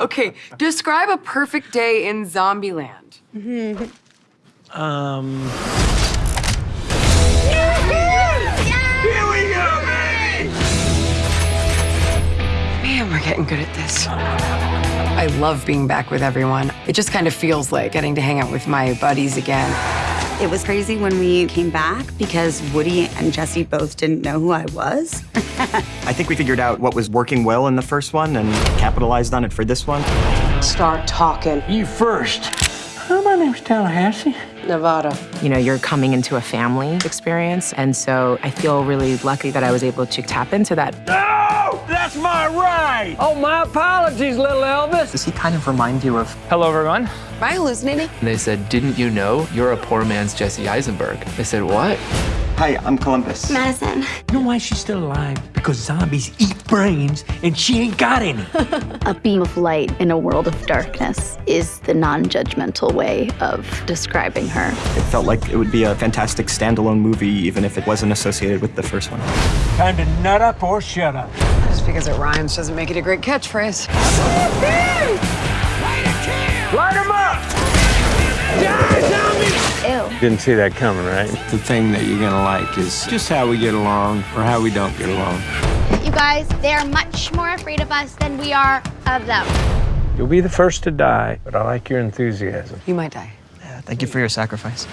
Okay, describe a perfect day in Zombieland. Um, Man, we're getting good at this. I love being back with everyone. It just kind of feels like getting to hang out with my buddies again. It was crazy when we came back because Woody and Jesse both didn't know who I was. I think we figured out what was working well in the first one and capitalized on it for this one. Start talking. you first. Hi, my name's Tallahassee. Nevada. You know, you're coming into a family experience, and so I feel really lucky that I was able to tap into that. No! That's my right! Oh, my apologies, little Elvis. Does he kind of remind you of Hello, everyone. Am I hallucinating? And they said, Didn't you know you're a poor man's Jesse Eisenberg? I said, What? Hi, I'm Columbus. Madison. You know why she's still alive? Because zombies eat brains and she ain't got any. A beam of light in a world of darkness is the non judgmental way of describing her. It felt like it would be a fantastic standalone movie, even if it wasn't associated with the first one. Time to nut up or shut up. Just because it rhymes doesn't make it a great catchphrase. Didn't see that coming, right? The thing that you're gonna like is just how we get along or how we don't get along. You guys, they are much more afraid of us than we are of them. You'll be the first to die, but I like your enthusiasm. You might die. Yeah, Thank you for your sacrifice.